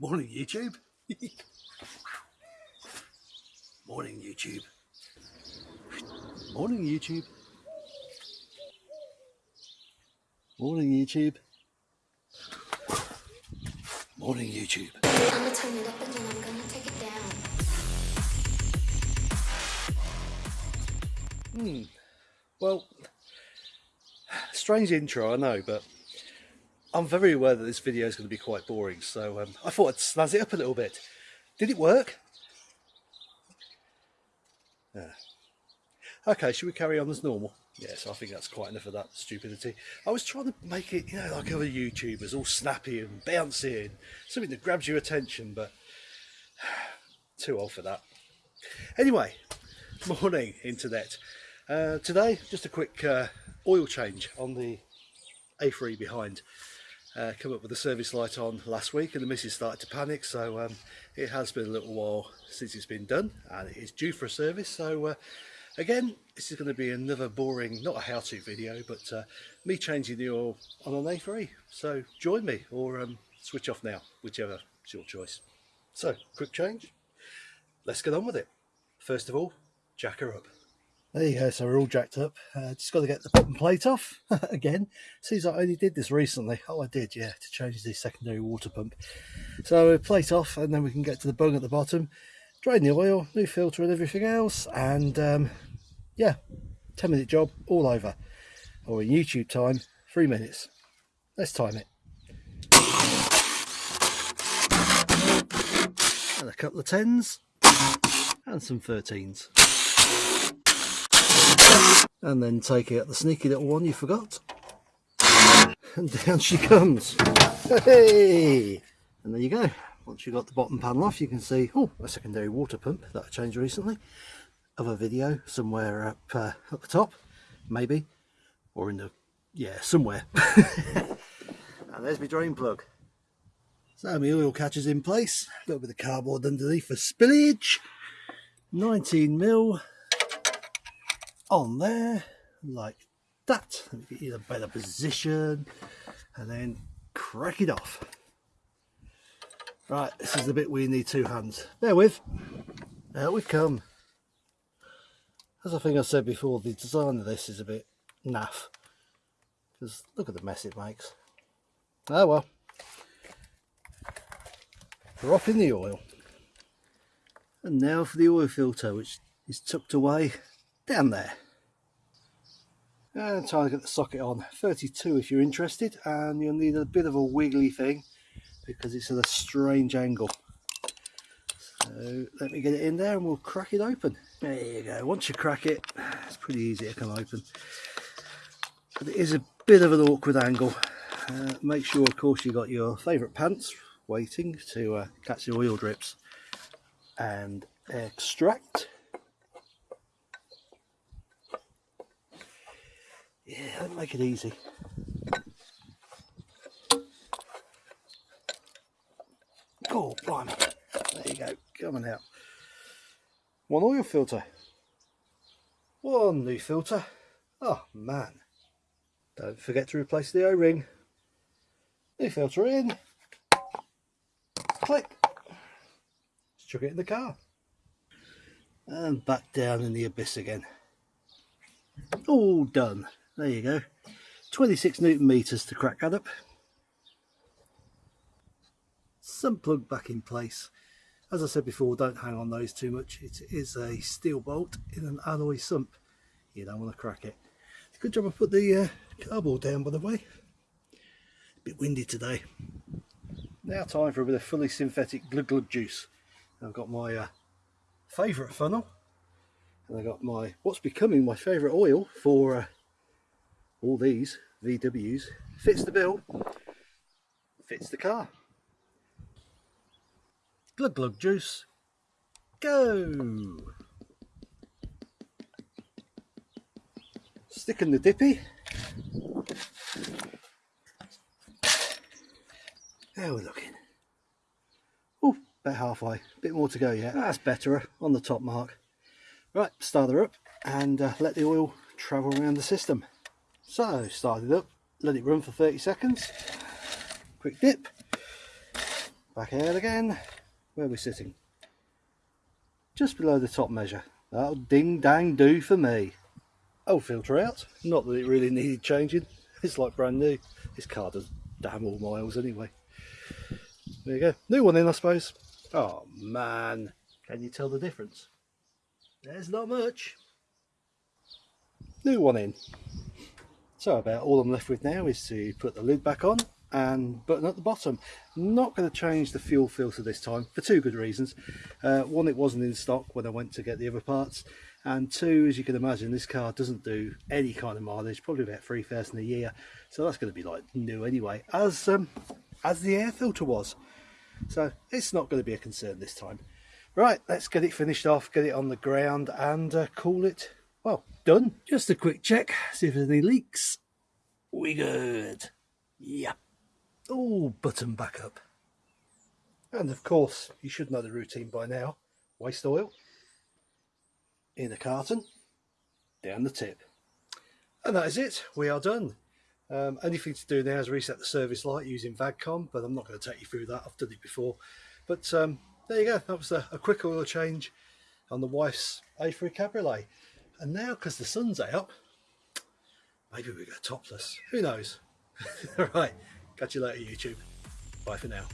Morning, YouTube. Morning, YouTube. Morning, YouTube. Morning, YouTube. Morning, YouTube. I'm gonna turn it up and then I'm gonna take it down. Hmm. Well, strange intro, I know, but I'm very aware that this video is going to be quite boring, so um, I thought I'd snazz it up a little bit. Did it work? Yeah. Okay, should we carry on as normal? Yes, I think that's quite enough of that stupidity. I was trying to make it, you know, like other YouTubers, all snappy and bouncy and something that grabs your attention, but too old for that. Anyway, morning, internet. Uh, today, just a quick uh, oil change on the A3 behind. Uh, come up with the service light on last week and the missus started to panic. So um, it has been a little while since it's been done and it is due for a service. So uh, again this is going to be another boring not a how-to video but uh, me changing the oil on an A3 so join me or um, switch off now whichever is your choice. So quick change. Let's get on with it. First of all jack her up there you go, so we're all jacked up. Uh, just got to get the bottom plate off again. Seems like I only did this recently. Oh, I did, yeah, to change the secondary water pump. So plate off, and then we can get to the bung at the bottom, drain the oil, new filter and everything else, and um, yeah, 10 minute job all over. Or in YouTube time, three minutes. Let's time it. And a couple of 10s, and some 13s and then take out the sneaky little one you forgot. And down she comes. Hey! And there you go. Once you've got the bottom panel off you can see oh a secondary water pump that I changed recently. Other video somewhere up uh, at the top maybe. Or in the yeah somewhere. And there's my drain plug. So my oil catcher's in place. A little bit of cardboard underneath for spillage. 19 mil on there like that and get you in a better position and then crack it off. Right this is the bit we need two hands. Bear with. Out we come. As I think I said before the design of this is a bit naff because look at the mess it makes. Oh well. Drop in the oil. And now for the oil filter which is tucked away down there. And time to get the socket on. 32 if you're interested and you'll need a bit of a wiggly thing because it's at a strange angle. So let me get it in there and we'll crack it open. There you go. Once you crack it it's pretty easy to come open. But it is a bit of an awkward angle. Uh, make sure of course you've got your favorite pants waiting to uh, catch the oil drips and extract Yeah, let make it easy. Oh, blimey. There you go, coming out. One oil filter. One new filter. Oh, man. Don't forget to replace the O-ring. New filter in. Click. Chuck it in the car. And back down in the abyss again. All done there you go. 26 newton meters to crack that up. Some plug back in place. As I said before don't hang on those too much. It is a steel bolt in an alloy sump. You don't want to crack it. Good job I put the uh, cardboard down by the way. A bit windy today. Now time for a bit of fully synthetic glug glug juice. I've got my uh, favourite funnel. And I got my what's becoming my favourite oil for uh, all these VWs fits the bill fits the car. Glug glug juice go. Stick in the dippy. There we're looking? Oh about halfway. Bit more to go yet. That's better on the top mark. Right start her up and uh, let the oil travel around the system so start it up, let it run for 30 seconds, quick dip, Back out again. Where are we sitting? Just below the top measure. That'll ding dang do for me. Old filter out. Not that it really needed changing. It's like brand new. This car does damn all miles anyway. There you go. New one in, I suppose. Oh man, can you tell the difference? There's not much. New one in. So about all I'm left with now is to put the lid back on and button at the bottom. Not going to change the fuel filter this time for two good reasons. Uh, one, it wasn't in stock when I went to get the other parts. And two, as you can imagine, this car doesn't do any kind of mileage, probably about 3,000 a year. So that's going to be like new anyway, as, um, as the air filter was. So it's not going to be a concern this time. Right, let's get it finished off, get it on the ground and uh, call it, well, done. Just a quick check, see if there's any leaks. We good. Yep. All button back up. And of course, you should know the routine by now. Waste oil in a carton, down the tip. And that is it, we are done. Um, only thing to do now is reset the service light using VAGCOM, but I'm not going to take you through that, I've done it before. But um, there you go, that was a, a, quick oil change on the wife's A3 Cabriolet. And now, because the sun's out, maybe we go topless, who knows? All right, catch you later YouTube, bye for now.